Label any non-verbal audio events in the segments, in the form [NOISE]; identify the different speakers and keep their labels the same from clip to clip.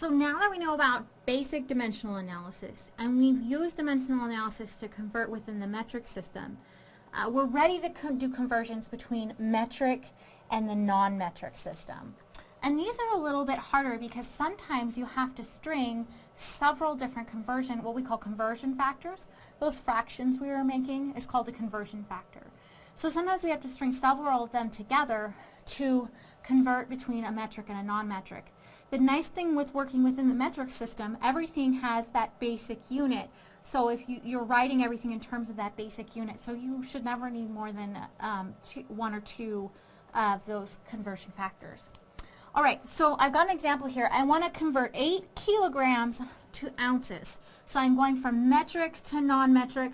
Speaker 1: So now that we know about basic dimensional analysis, and we've used dimensional analysis to convert within the metric system, uh, we're ready to co do conversions between metric and the non-metric system. And these are a little bit harder because sometimes you have to string several different conversion, what we call conversion factors. Those fractions we were making is called a conversion factor. So sometimes we have to string several of them together to convert between a metric and a non-metric. The nice thing with working within the metric system, everything has that basic unit. So if you, you're writing everything in terms of that basic unit, so you should never need more than um, two, one or two of those conversion factors. All right, so I've got an example here. I want to convert 8 kilograms to ounces. So I'm going from metric to non-metric.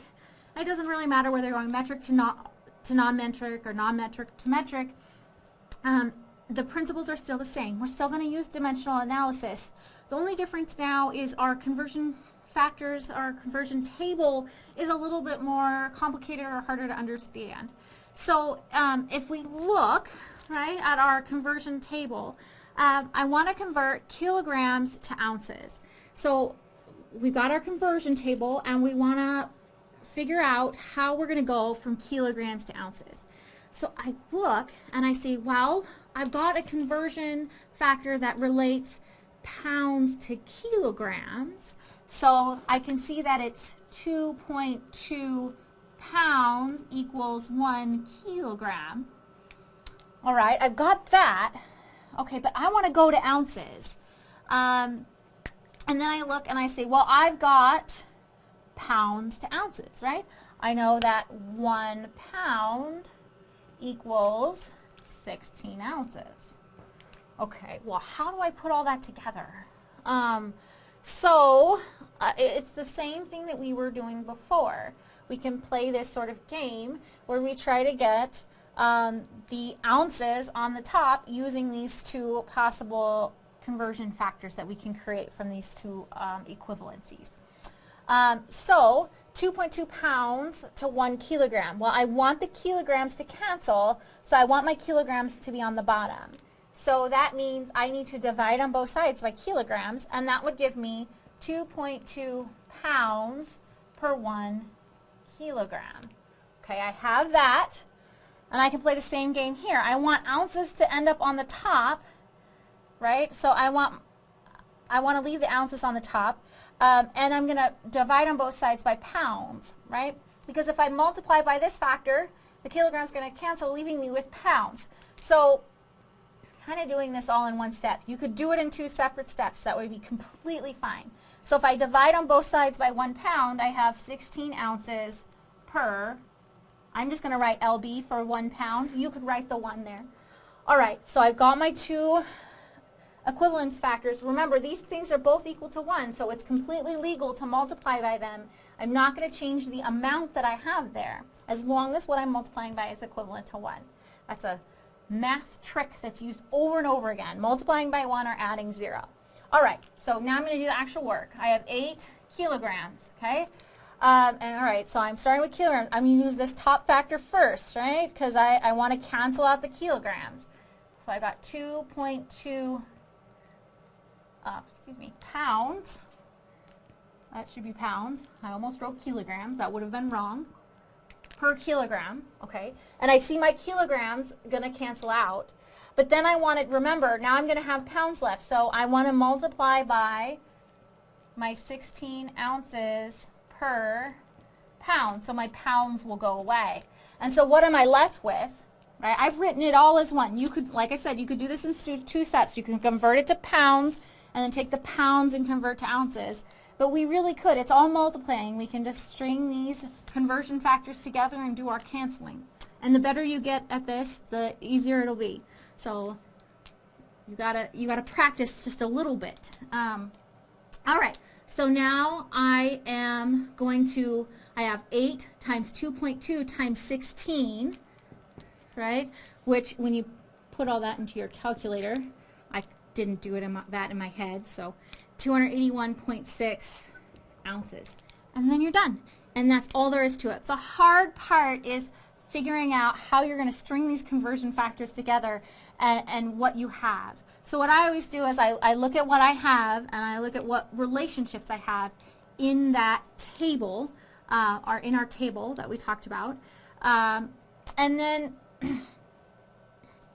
Speaker 1: It doesn't really matter whether you're going metric to, non to non-metric or non-metric to metric. Um, the principles are still the same. We're still going to use dimensional analysis. The only difference now is our conversion factors, our conversion table is a little bit more complicated or harder to understand. So um, if we look, right, at our conversion table, um, I want to convert kilograms to ounces. So we've got our conversion table and we want to figure out how we're going to go from kilograms to ounces. So I look and I see, well, I've got a conversion factor that relates pounds to kilograms. So I can see that it's 2.2 pounds equals one kilogram. All right, I've got that. Okay, but I want to go to ounces. Um, and then I look and I say, well, I've got pounds to ounces, right? I know that one pound equals 16 ounces. Okay, well, how do I put all that together? Um, so, uh, it's the same thing that we were doing before. We can play this sort of game where we try to get um, the ounces on the top using these two possible conversion factors that we can create from these two um, equivalencies. Um, so 2.2 pounds to 1 kilogram. Well, I want the kilograms to cancel, so I want my kilograms to be on the bottom. So that means I need to divide on both sides by kilograms, and that would give me 2.2 pounds per 1 kilogram. Okay, I have that. And I can play the same game here. I want ounces to end up on the top, right? So I want, I want to leave the ounces on the top. Um, and I'm going to divide on both sides by pounds, right? Because if I multiply by this factor, the kilogram is going to cancel, leaving me with pounds. So kind of doing this all in one step. You could do it in two separate steps. That would be completely fine. So if I divide on both sides by one pound, I have 16 ounces per I'm just going to write LB for one pound. You could write the one there. All right, so I've got my two equivalence factors. Remember, these things are both equal to 1, so it's completely legal to multiply by them. I'm not going to change the amount that I have there, as long as what I'm multiplying by is equivalent to 1. That's a math trick that's used over and over again, multiplying by 1 or adding 0. All right, so now I'm going to do the actual work. I have 8 kilograms, okay? Um, and all right, so I'm starting with kilograms. I'm going to use this top factor first, right? Because I, I want to cancel out the kilograms. So I got 2.2, uh, excuse me, pounds. That should be pounds. I almost wrote kilograms. That would have been wrong. Per kilogram, okay? And I see my kilograms going to cancel out. But then I want to, remember, now I'm going to have pounds left. So I want to multiply by my 16 ounces per pound. So my pounds will go away. And so what am I left with? Right? I've written it all as one. You could, like I said, you could do this in two, two steps. You can convert it to pounds and then take the pounds and convert to ounces. But we really could. It's all multiplying. We can just string these conversion factors together and do our canceling. And the better you get at this, the easier it'll be. So you gotta you gotta practice just a little bit. Um, all right. So now I am going to, I have 8 times 2.2 times 16, right? Which when you put all that into your calculator, didn't do it in my, that in my head, so 281.6 ounces. And then you're done. And that's all there is to it. The hard part is figuring out how you're going to string these conversion factors together and, and what you have. So what I always do is I, I look at what I have and I look at what relationships I have in that table, uh, or in our table that we talked about. Um, and then [CLEARS THROAT]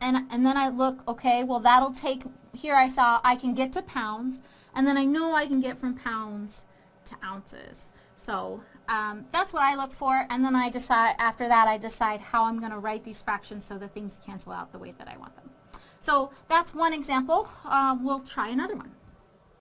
Speaker 1: and, and then I look, okay, well that'll take, here I saw I can get to pounds, and then I know I can get from pounds to ounces. So um, that's what I look for, and then I decide, after that I decide how I'm going to write these fractions so the things cancel out the way that I want them. So that's one example. Uh, we'll try another one.